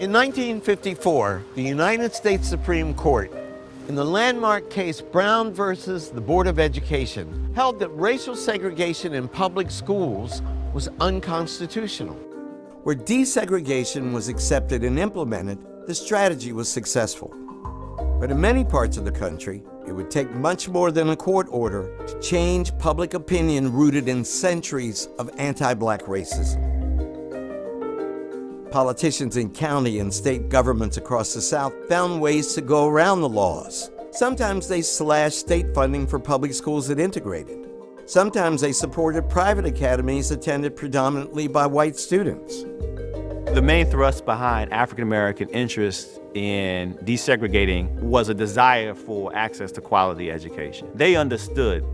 In 1954, the United States Supreme Court, in the landmark case Brown versus the Board of Education, held that racial segregation in public schools was unconstitutional. Where desegregation was accepted and implemented, the strategy was successful. But in many parts of the country, it would take much more than a court order to change public opinion rooted in centuries of anti-black racism. Politicians in county and state governments across the South found ways to go around the laws. Sometimes they slashed state funding for public schools that integrated. Sometimes they supported private academies attended predominantly by white students. The main thrust behind African American interest in desegregating was a desire for access to quality education. They understood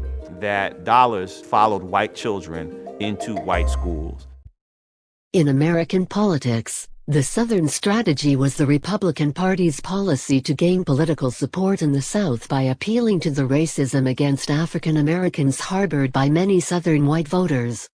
that dollars followed white children into white schools. In American politics, the Southern strategy was the Republican Party's policy to gain political support in the South by appealing to the racism against African Americans harbored by many Southern white voters.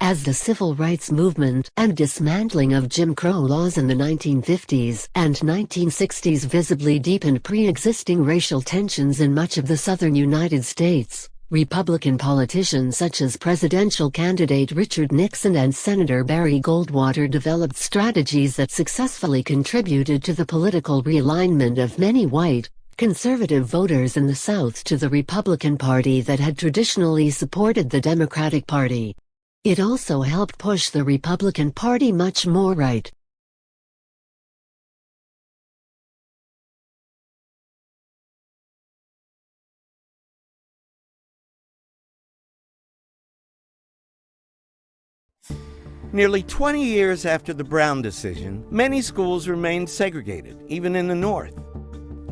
As the civil rights movement and dismantling of Jim Crow laws in the 1950s and 1960s visibly deepened pre-existing racial tensions in much of the southern United States, Republican politicians such as presidential candidate Richard Nixon and Senator Barry Goldwater developed strategies that successfully contributed to the political realignment of many white, conservative voters in the South to the Republican Party that had traditionally supported the Democratic Party. It also helped push the Republican Party much more right. Nearly 20 years after the Brown decision, many schools remained segregated, even in the North.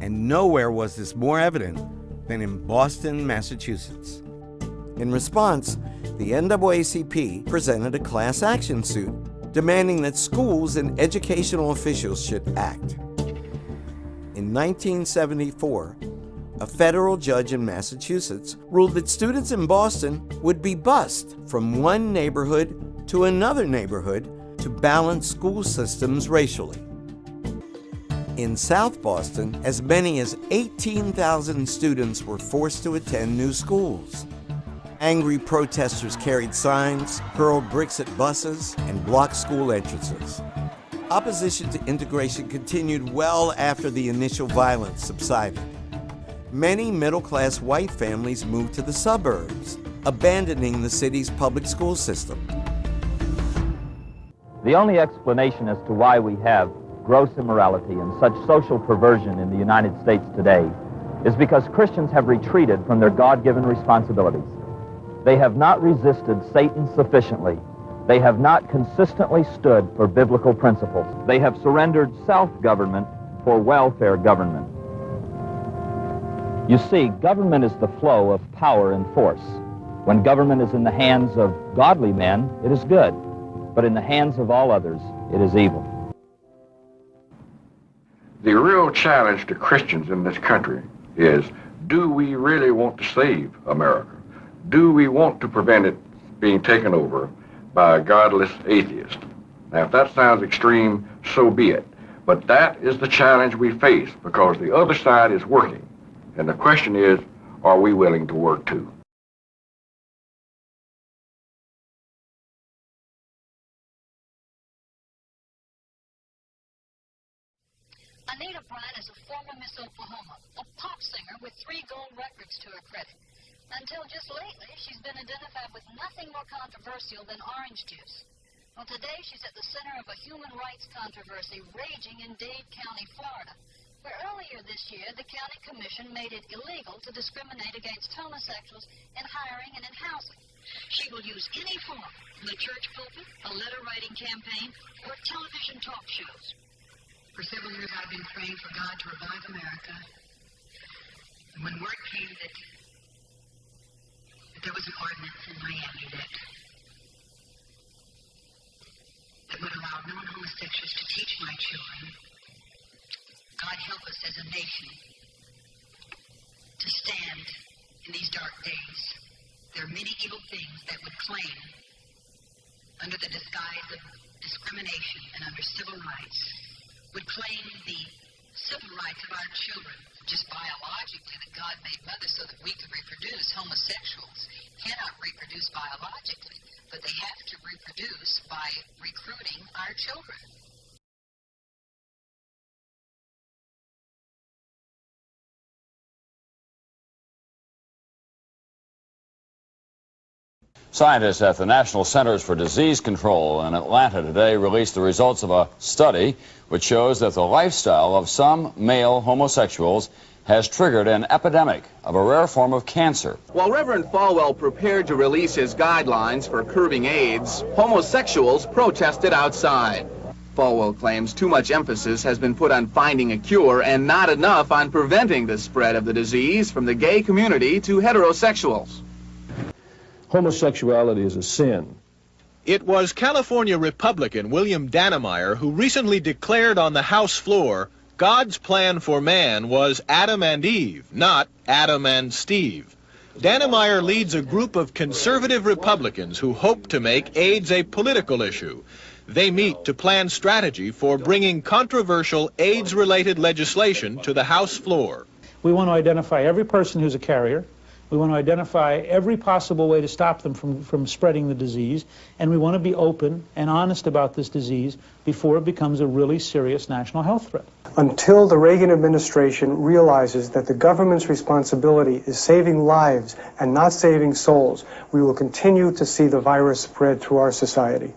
And nowhere was this more evident than in Boston, Massachusetts. In response, the NAACP presented a class action suit demanding that schools and educational officials should act. In 1974, a federal judge in Massachusetts ruled that students in Boston would be bused from one neighborhood to another neighborhood to balance school systems racially. In South Boston, as many as 18,000 students were forced to attend new schools. Angry protesters carried signs, hurled bricks at buses, and blocked school entrances. Opposition to integration continued well after the initial violence subsided. Many middle-class white families moved to the suburbs, abandoning the city's public school system. The only explanation as to why we have gross immorality and such social perversion in the United States today is because Christians have retreated from their God-given responsibilities. They have not resisted Satan sufficiently. They have not consistently stood for biblical principles. They have surrendered self-government for welfare government. You see, government is the flow of power and force. When government is in the hands of godly men, it is good but in the hands of all others, it is evil. The real challenge to Christians in this country is, do we really want to save America? Do we want to prevent it being taken over by a godless atheist? Now, if that sounds extreme, so be it. But that is the challenge we face because the other side is working. And the question is, are we willing to work too? Miss Oklahoma, a pop singer with three gold records to her credit. Until just lately, she's been identified with nothing more controversial than orange juice. Well, today she's at the center of a human rights controversy raging in Dade County, Florida, where earlier this year the county commission made it illegal to discriminate against homosexuals in hiring and in housing. She will use any form, the church pulpit, a letter writing campaign, or television talk shows. For several years, I've been praying for God to revive America. And when word came that, that there was an ordinance in Miami that that would allow non-homosexuals to teach my children, God help us as a nation to stand in these dark days. There are many evil things that would claim, under the disguise of discrimination and under civil rights, would claim the civil rights of our children just biologically that God made mothers so that we could reproduce. Homosexuals cannot reproduce biologically, but they have to reproduce by recruiting our children. Scientists at the National Centers for Disease Control in Atlanta today released the results of a study which shows that the lifestyle of some male homosexuals has triggered an epidemic of a rare form of cancer. While Reverend Falwell prepared to release his guidelines for curbing AIDS, homosexuals protested outside. Falwell claims too much emphasis has been put on finding a cure and not enough on preventing the spread of the disease from the gay community to heterosexuals. Homosexuality is a sin. It was California Republican William Dannemeyer who recently declared on the House floor God's plan for man was Adam and Eve, not Adam and Steve. Dannemeyer leads a group of conservative Republicans who hope to make AIDS a political issue. They meet to plan strategy for bringing controversial AIDS-related legislation to the House floor. We want to identify every person who's a carrier, we want to identify every possible way to stop them from, from spreading the disease, and we want to be open and honest about this disease before it becomes a really serious national health threat. Until the Reagan administration realizes that the government's responsibility is saving lives and not saving souls, we will continue to see the virus spread through our society.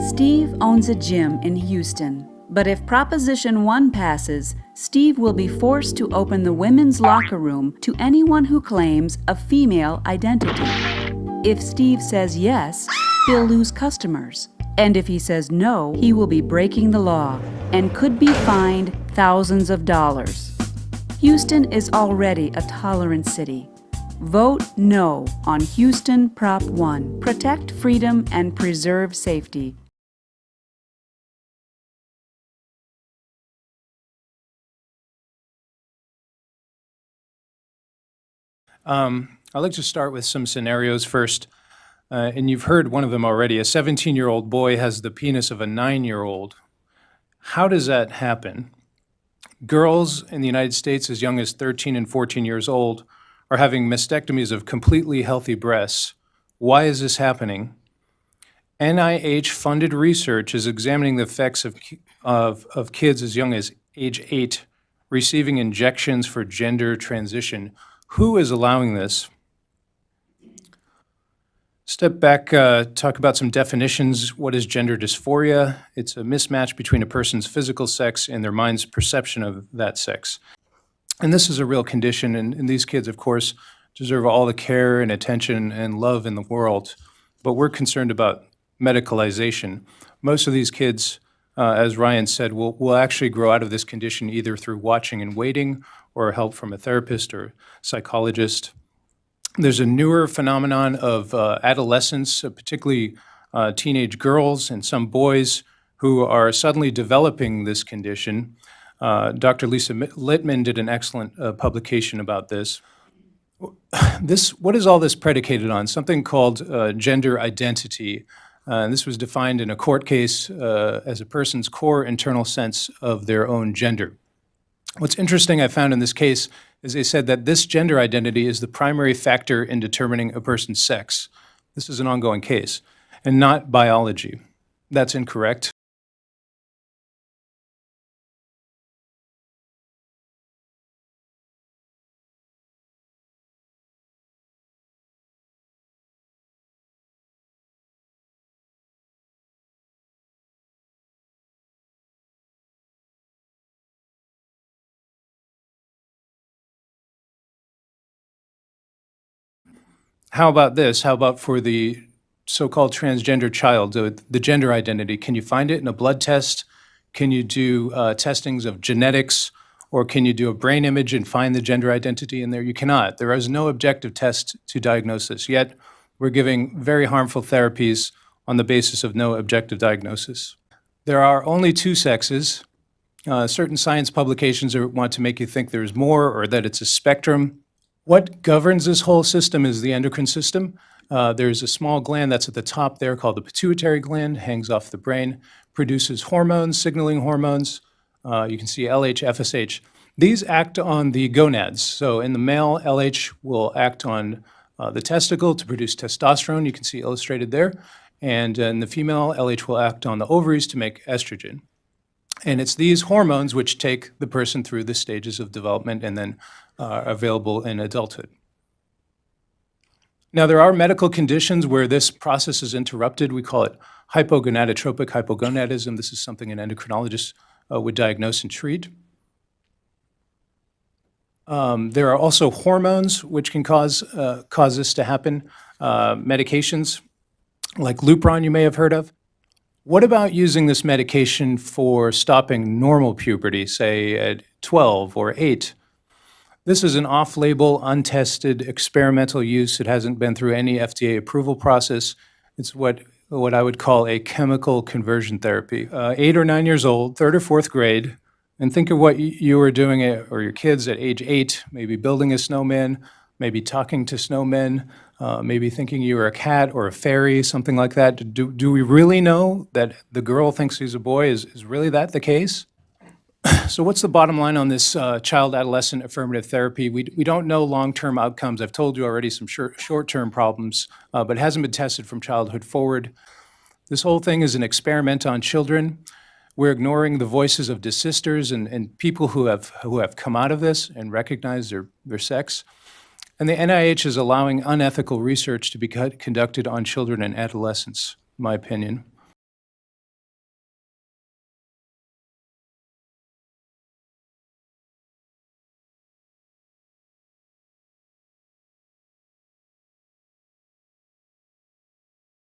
Steve owns a gym in Houston, but if Proposition 1 passes, Steve will be forced to open the women's locker room to anyone who claims a female identity. If Steve says yes, he'll lose customers. And if he says no, he will be breaking the law and could be fined thousands of dollars. Houston is already a tolerant city. Vote no on Houston Prop 1. Protect freedom and preserve safety. Um, I'd like to start with some scenarios first. Uh, and you've heard one of them already. A 17-year-old boy has the penis of a 9-year-old. How does that happen? Girls in the United States as young as 13 and 14 years old are having mastectomies of completely healthy breasts. Why is this happening? NIH-funded research is examining the effects of, of, of kids as young as age 8 receiving injections for gender transition who is allowing this? Step back, uh, talk about some definitions. What is gender dysphoria? It's a mismatch between a person's physical sex and their mind's perception of that sex. And this is a real condition, and, and these kids, of course, deserve all the care and attention and love in the world. But we're concerned about medicalization. Most of these kids, uh, as Ryan said, will, will actually grow out of this condition either through watching and waiting or help from a therapist or psychologist. There's a newer phenomenon of uh, adolescents, uh, particularly uh, teenage girls and some boys who are suddenly developing this condition. Uh, Dr. Lisa Littman did an excellent uh, publication about this. This, what is all this predicated on? Something called uh, gender identity. Uh, and this was defined in a court case uh, as a person's core internal sense of their own gender. What's interesting I found in this case is they said that this gender identity is the primary factor in determining a person's sex. This is an ongoing case, and not biology. That's incorrect. How about this? How about for the so-called transgender child, the, the gender identity? Can you find it in a blood test? Can you do uh, testings of genetics? Or can you do a brain image and find the gender identity in there? You cannot. There is no objective test to diagnose this. Yet, we're giving very harmful therapies on the basis of no objective diagnosis. There are only two sexes. Uh, certain science publications are, want to make you think there's more or that it's a spectrum. What governs this whole system is the endocrine system. Uh, there's a small gland that's at the top there called the pituitary gland, hangs off the brain, produces hormones, signaling hormones. Uh, you can see LH, FSH. These act on the gonads. So in the male, LH will act on uh, the testicle to produce testosterone. You can see illustrated there. And in the female, LH will act on the ovaries to make estrogen. And it's these hormones which take the person through the stages of development and then uh, available in adulthood. Now, there are medical conditions where this process is interrupted. We call it hypogonadotropic hypogonadism. This is something an endocrinologist uh, would diagnose and treat. Um, there are also hormones which can cause, uh, cause this to happen. Uh, medications like Lupron you may have heard of. What about using this medication for stopping normal puberty, say at 12 or 8? This is an off-label, untested, experimental use. It hasn't been through any FDA approval process. It's what, what I would call a chemical conversion therapy. Uh, eight or nine years old, third or fourth grade, and think of what you were doing, at, or your kids at age eight, maybe building a snowman, maybe talking to snowmen, uh, maybe thinking you were a cat or a fairy, something like that. Do, do we really know that the girl thinks he's a boy? Is, is really that the case? so what's the bottom line on this uh, child-adolescent affirmative therapy? We, we don't know long-term outcomes. I've told you already some short-term problems, uh, but it hasn't been tested from childhood forward. This whole thing is an experiment on children. We're ignoring the voices of desisters and, and people who have, who have come out of this and recognized their, their sex. And the NIH is allowing unethical research to be conducted on children and adolescents, in my opinion.